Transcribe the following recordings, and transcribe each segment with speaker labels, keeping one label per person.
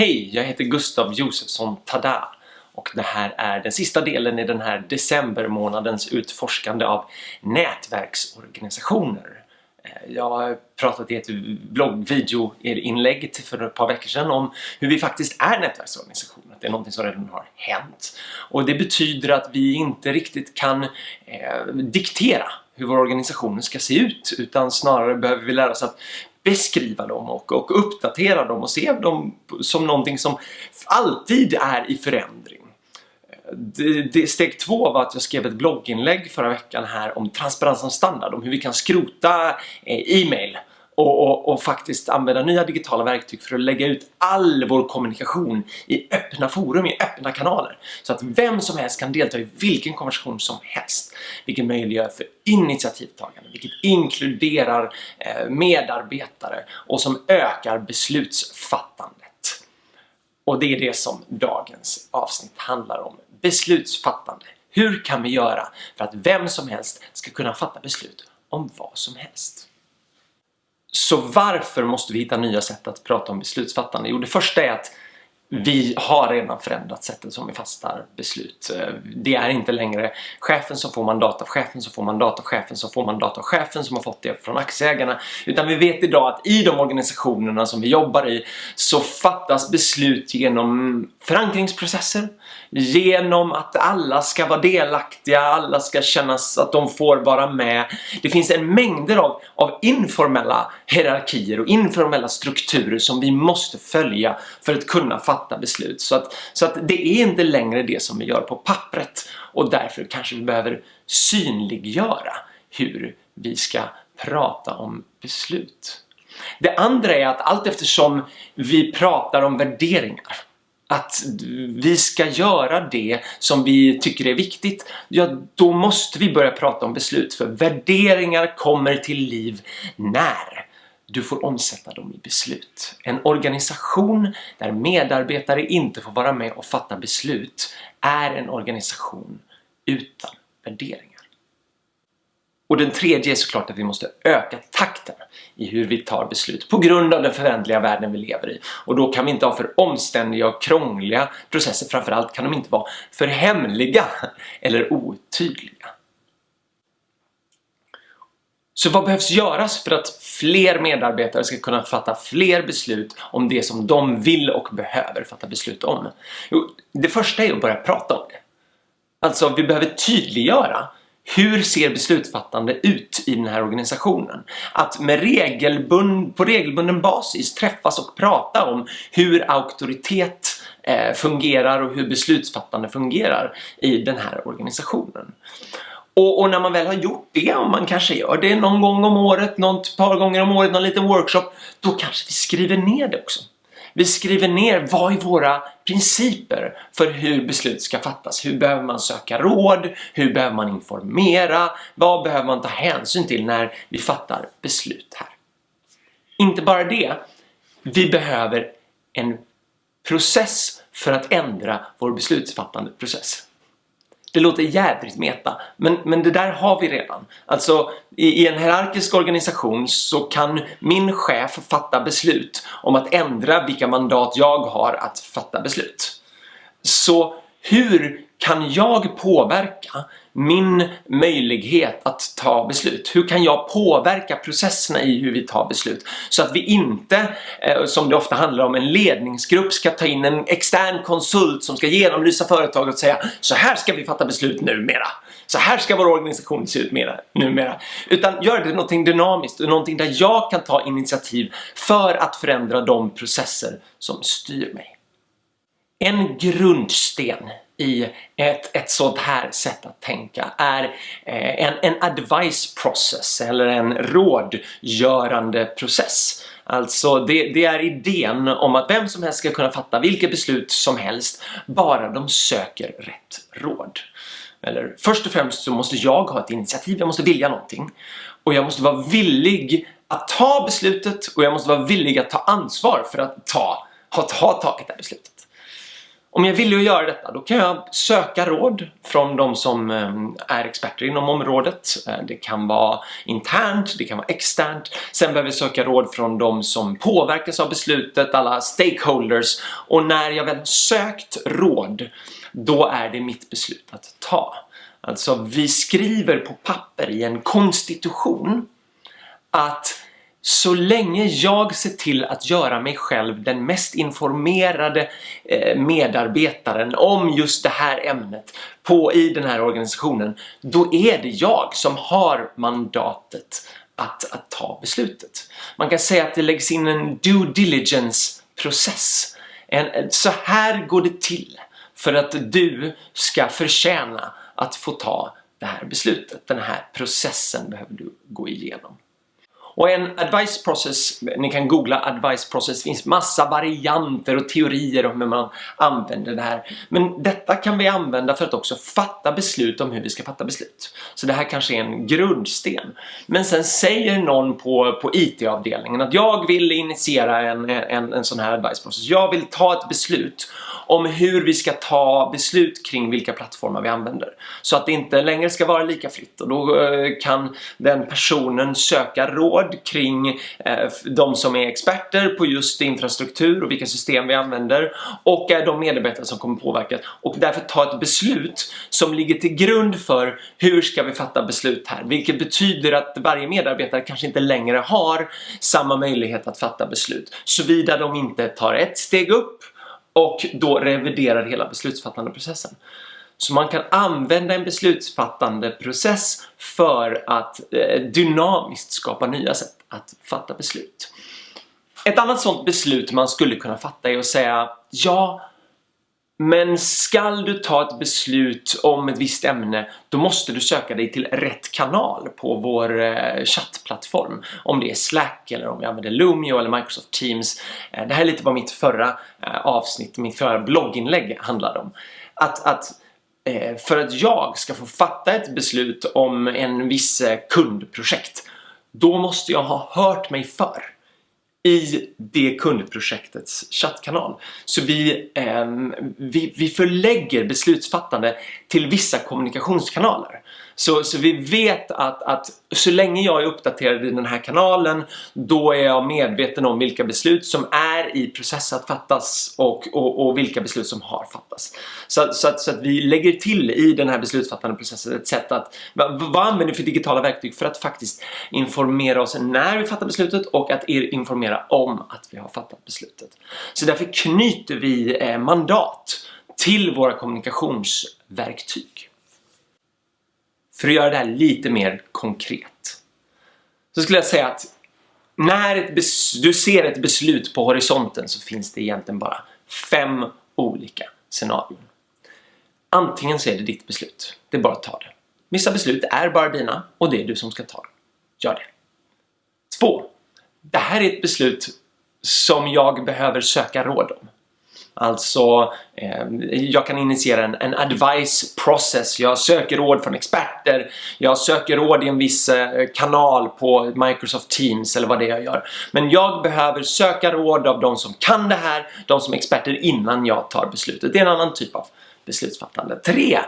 Speaker 1: Hej, jag heter Gustav Josefsson Tada och det här är den sista delen i den här decembermånadens utforskande av nätverksorganisationer. Eh, jag har pratat i ett bloggvideoinlägg för ett par veckor sedan om hur vi faktiskt är nätverksorganisationer. Det är någonting som redan har hänt. Och det betyder att vi inte riktigt kan eh, diktera hur vår organisation ska se ut utan snarare behöver vi lära oss att beskriva dem och, och uppdatera dem och se dem som någonting som alltid är i förändring. Det, det, steg två var att jag skrev ett blogginlägg förra veckan här om transparens som standard, om hur vi kan skrota eh, e-mail och, och, och, faktiskt använda nya digitala verktyg för att lägga ut all vår kommunikation i öppna forum, i öppna kanaler. Så att vem som helst kan delta i vilken konversation som helst. Vilket möjliggör för initiativtagande, vilket inkluderar eh, medarbetare och som ökar beslutsfattandet. Och det är det som dagens avsnitt handlar om. Beslutsfattande. Hur kan vi göra för att vem som helst ska kunna fatta beslut om vad som helst? Så varför måste vi hitta nya sätt att prata om beslutsfattande? Jo, det första är att Mm. vi har redan förändrat sättet som vi fastar beslut. Eh, det är inte längre chefen som får mandat av chefen som får mandat av chefen som får mandat av chefen som har fått det från aktieägarna. Utan vi vet idag att i de organisationerna som vi jobbar i så fattas beslut genom förankringsprocesser, genom att alla ska vara delaktiga, alla ska kännas att de får vara med. Det finns en mängder av, av informella hierarkier och informella strukturer som vi måste följa för att kunna fatta fatta beslut. Så att, så att det är inte längre det som vi gör på pappret och därför kanske vi behöver synliggöra hur vi ska prata om beslut. Det andra är att allt eftersom vi pratar om värderingar att vi ska göra det som vi tycker är viktigt, ja då måste vi börja prata om beslut för värderingar kommer till liv när du får omsätta dem i beslut. En organisation där medarbetare inte får vara med och fatta beslut är en organisation utan värderingar. Och den tredje är såklart att vi måste öka takten i hur vi tar beslut på grund av den förändliga världen vi lever i. Och då kan vi inte ha för omständiga och krångliga processer. Framförallt kan de inte vara för hemliga eller otydliga. Så vad behövs göras för att fler medarbetare ska kunna fatta fler beslut om det som de vill och behöver fatta beslut om? Jo, det första är att börja prata om det. Alltså, vi behöver tydliggöra hur ser beslutsfattande ut i den här organisationen? Att med regelbund, på regelbunden basis träffas och prata om hur auktoritet eh, fungerar och hur beslutsfattande fungerar i den här organisationen. Och, och, när man väl har gjort det, om man kanske gör det någon gång om året, något par gånger om året, någon liten workshop, då kanske vi skriver ner det också. Vi skriver ner vad är våra principer för hur beslut ska fattas. Hur behöver man söka råd? Hur behöver man informera? Vad behöver man ta hänsyn till när vi fattar beslut här? Inte bara det, vi behöver en process för att ändra vår beslutsfattande process. Det låter jädrigt meta, men, men det där har vi redan. Alltså, i, i, en hierarkisk organisation så kan min chef fatta beslut om att ändra vilka mandat jag har att fatta beslut. Så hur kan jag påverka min möjlighet att ta beslut? Hur kan jag påverka processerna i hur vi tar beslut? Så att vi inte, eh, som det ofta handlar om, en ledningsgrupp ska ta in en extern konsult som ska genomlysa företaget och säga så här ska vi fatta beslut numera. Så här ska vår organisation se ut mera, numera. Utan gör det någonting dynamiskt och någonting där jag kan ta initiativ för att förändra de processer som styr mig. En grundsten i ett, ett sånt här sätt att tänka är eh, en, en advice process eller en rådgörande process. Alltså det, det, är idén om att vem som helst ska kunna fatta vilket beslut som helst bara de söker rätt råd. Eller först och främst så måste jag ha ett initiativ, jag måste vilja någonting. Och jag måste vara villig att ta beslutet och jag måste vara villig att ta ansvar för att ta, ha, ha tagit det här beslutet. Om jag vill göra detta då kan jag söka råd från de som eh, är experter inom området. Eh, det kan vara internt, det kan vara externt. Sen behöver jag söka råd från de som påverkas av beslutet, alla stakeholders. Och när jag väl sökt råd, då är det mitt beslut att ta. Alltså vi skriver på papper i en konstitution att så länge jag ser till att göra mig själv den mest informerade eh, medarbetaren om just det här ämnet på, i den här organisationen, då är det jag som har mandatet att, att ta beslutet. Man kan säga att det läggs in en due diligence process. En, så här går det till för att du ska förtjäna att få ta det här beslutet. Den här processen behöver du gå igenom. Och en advice process, ni kan googla advice process, det finns massa varianter och teorier om hur man använder det här. Men detta kan vi använda för att också fatta beslut om hur vi ska fatta beslut. Så det här kanske är en grundsten. Men sen säger någon på, på IT-avdelningen att jag vill initiera en, en, en sån här advice process. Jag vill ta ett beslut om hur vi ska ta beslut kring vilka plattformar vi använder. Så att det inte längre ska vara lika fritt och då eh, kan den personen söka råd kring eh, de som är experter på just infrastruktur och vilka system vi använder och är de medarbetare som kommer påverkas och därför ta ett beslut som ligger till grund för hur ska vi fatta beslut här vilket betyder att varje medarbetare kanske inte längre har samma möjlighet att fatta beslut såvida de inte tar ett steg upp och då reviderar hela beslutsfattande processen. Så man kan använda en beslutsfattande process för att eh, dynamiskt skapa nya sätt att fatta beslut. Ett annat sånt beslut man skulle kunna fatta är att säga ja, men skall du ta ett beslut om ett visst ämne då måste du söka dig till rätt kanal på vår eh, chattplattform. Om det är Slack eller om vi använder Lumio eller Microsoft Teams. Eh, det här är lite vad mitt förra eh, avsnitt, mitt förra blogginlägg handlade om. Att, att Eh, för att jag ska få fatta ett beslut om en viss eh, kundprojekt då måste jag ha hört mig för i det kundprojektets chattkanal. Så vi, eh, vi, vi förlägger beslutsfattande till vissa kommunikationskanaler. Så, så vi vet att, att så länge jag är uppdaterad i den här kanalen då är jag medveten om vilka beslut som är i process att fattas och, och, och vilka beslut som har fattats. Så, så, att, så att vi lägger till i den här beslutsfattande processen ett sätt att vad, vad använder vi för digitala verktyg för att faktiskt informera oss när vi fattar beslutet och att informera om att vi har fattat beslutet. Så därför knyter vi eh, mandat till våra kommunikationsverktyg. För att göra det här lite mer konkret. Så skulle jag säga att när du ser ett beslut på horisonten så finns det egentligen bara fem olika scenarion. Antingen så är det ditt beslut. Det är bara att ta det. Vissa beslut är bara dina och det är du som ska ta det. Gör det. Två. Det här är ett beslut som jag behöver söka råd om. Alltså, eh, jag kan initiera en, en advice process. Jag söker råd från experter. Jag söker råd i en viss eh, kanal på Microsoft Teams eller vad det är jag gör. Men jag behöver söka råd av de som kan det här, de som är experter innan jag tar beslutet. Det är en annan typ av beslutsfattande. 3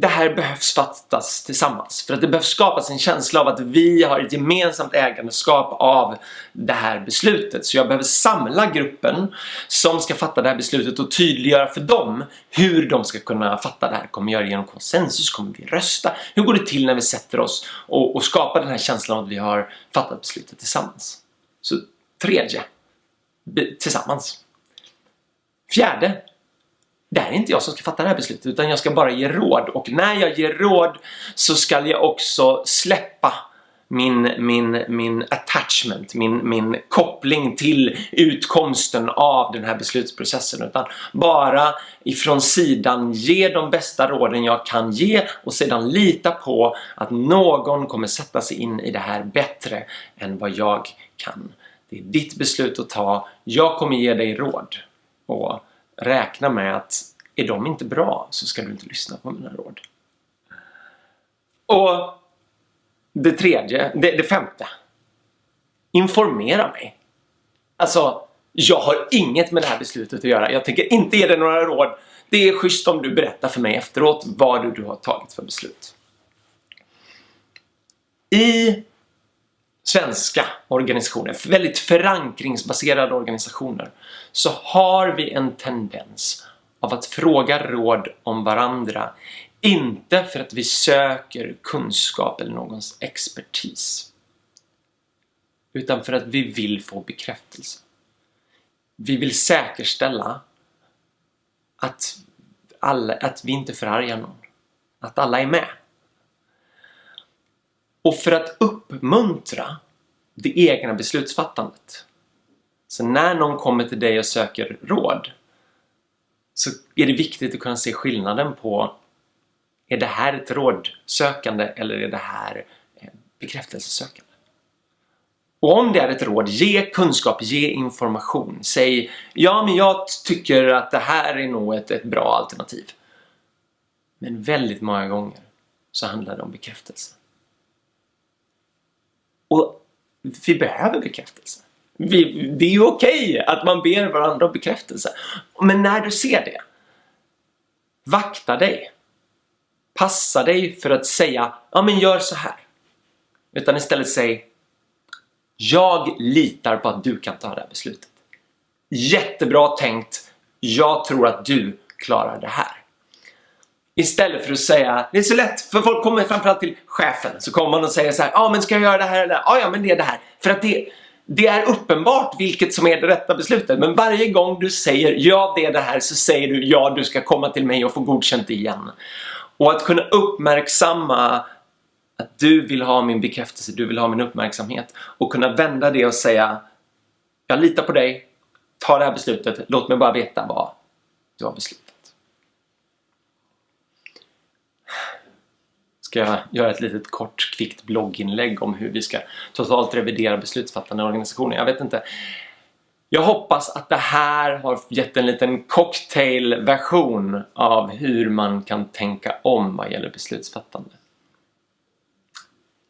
Speaker 1: det här behövs fattas tillsammans. För att det behövs skapas en känsla av att vi har ett gemensamt ägandeskap av det här beslutet. Så jag behöver samla gruppen som ska fatta det här beslutet och tydliggöra för dem hur de ska kunna fatta det här. Kommer vi göra det genom konsensus? Kommer vi rösta? Hur går det till när vi sätter oss och, och skapar den här känslan av att vi har fattat beslutet tillsammans? Så tredje, tillsammans. Fjärde, det här är inte jag som ska fatta det här beslutet utan jag ska bara ge råd och när jag ger råd så ska jag också släppa min, min, min attachment, min, min koppling till utkomsten av den här beslutsprocessen utan bara ifrån sidan ge de bästa råden jag kan ge och sedan lita på att någon kommer sätta sig in i det här bättre än vad jag kan. Det är ditt beslut att ta, jag kommer ge dig råd. Och räkna med att är de inte bra så ska du inte lyssna på mina råd. Och det tredje, det, det femte. Informera mig. Alltså, Jag har inget med det här beslutet att göra. Jag tänker inte ge dig några råd. Det är schysst om du berättar för mig efteråt vad du har tagit för beslut. I svenska organisationer, väldigt förankringsbaserade organisationer, så har vi en tendens av att fråga råd om varandra. Inte för att vi söker kunskap eller någons expertis. Utan för att vi vill få bekräftelse. Vi vill säkerställa att, alla, att vi inte förargar någon. Att alla är med. Och för att uppmuntra det egna beslutsfattandet. Så när någon kommer till dig och söker råd så är det viktigt att kunna se skillnaden på är det här ett rådsökande eller är det här eh, bekräftelsesökande? Och om det är ett råd, ge kunskap, ge information. Säg ja men jag tycker att det här är nog ett, ett bra alternativ. Men väldigt många gånger så handlar det om bekräftelse. Och vi behöver bekräftelse. Vi, det är ju okej okay att man ber varandra om bekräftelse. Men när du ser det, vakta dig. Passa dig för att säga, ja men gör så här. Utan istället säg, jag litar på att du kan ta det här beslutet. Jättebra tänkt. Jag tror att du klarar det här. Istället för att säga, det är så lätt för folk kommer framförallt till chefen så kommer man och säger så här, ja ah, men ska jag göra det här eller Ja, ah, ja men det är det här. För att det, det är uppenbart vilket som är det rätta beslutet. Men varje gång du säger ja det är det här så säger du ja du ska komma till mig och få godkänt igen. Och att kunna uppmärksamma att du vill ha min bekräftelse, du vill ha min uppmärksamhet och kunna vända det och säga jag litar på dig, ta det här beslutet, låt mig bara veta vad du har beslutat. Ska jag göra ett litet kort kvickt blogginlägg om hur vi ska totalt revidera beslutsfattande organisationer. Jag vet inte. Jag hoppas att det här har gett en liten cocktailversion av hur man kan tänka om vad gäller beslutsfattande.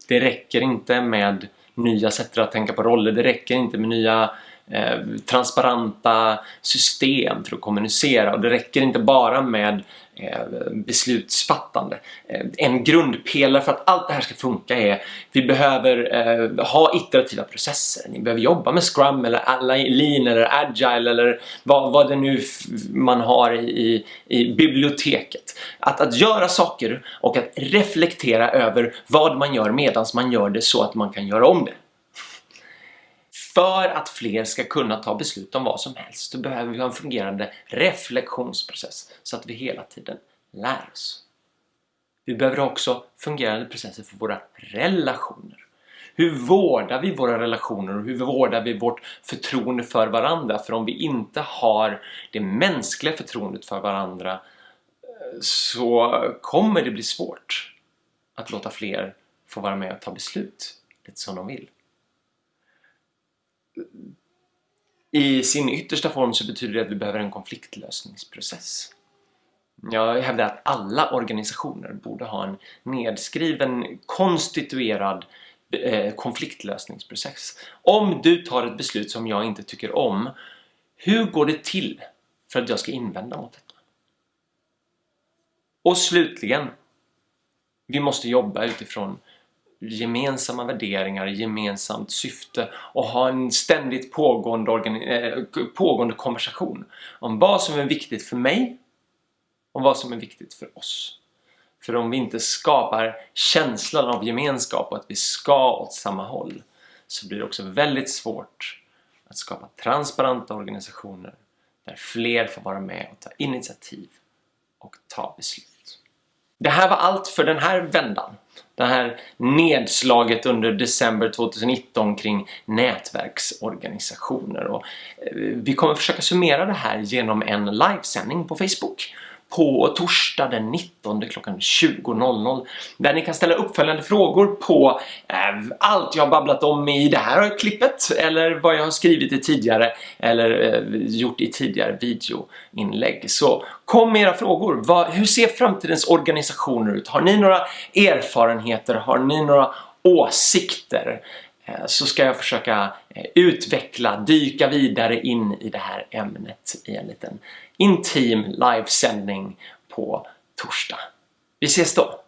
Speaker 1: Det räcker inte med nya sätt att tänka på roller, det räcker inte med nya eh, transparenta system för att kommunicera och det räcker inte bara med eh, beslutsfattande. Eh, en grundpelare för att allt det här ska funka är vi behöver eh, ha iterativa processer. Ni behöver jobba med Scrum eller Lean eller Agile eller vad, vad det nu man har i, i biblioteket. Att, att göra saker och att reflektera över vad man gör medan man gör det så att man kan göra om det. För att fler ska kunna ta beslut om vad som helst så behöver vi ha en fungerande reflektionsprocess så att vi hela tiden lär oss. Vi behöver också fungerande processer för våra relationer. Hur vårdar vi våra relationer och hur vårdar vi vårt förtroende för varandra? För om vi inte har det mänskliga förtroendet för varandra eh, så kommer det bli svårt att låta fler få vara med och ta beslut lite som de vill i sin yttersta form så betyder det att vi behöver en konfliktlösningsprocess. Jag hävdar att alla organisationer borde ha en nedskriven, konstituerad eh, konfliktlösningsprocess. Om du tar ett beslut som jag inte tycker om, hur går det till för att jag ska invända mot detta? Och slutligen, vi måste jobba utifrån gemensamma värderingar, gemensamt syfte och ha en ständigt pågående, äh, pågående konversation om vad som är viktigt för mig och vad som är viktigt för oss. För om vi inte skapar känslan av gemenskap och att vi ska åt samma håll så blir det också väldigt svårt att skapa transparenta organisationer där fler får vara med och ta initiativ och ta beslut. Det här var allt för den här vändan. Det här nedslaget under december 2019 kring nätverksorganisationer. Och eh, vi kommer försöka summera det här genom en livesändning på Facebook på torsdag den 19 klockan 20.00 där ni kan ställa uppföljande frågor på eh, allt jag har babblat om i det här klippet eller vad jag har skrivit i tidigare eller eh, gjort i tidigare videoinlägg. Så kom med era frågor. Vad, hur ser framtidens organisationer ut? Har ni några erfarenheter? Har ni några åsikter? Eh, så ska jag försöka eh, utveckla, dyka vidare in i det här ämnet i en liten intim livesändning på torsdag. Vi ses då!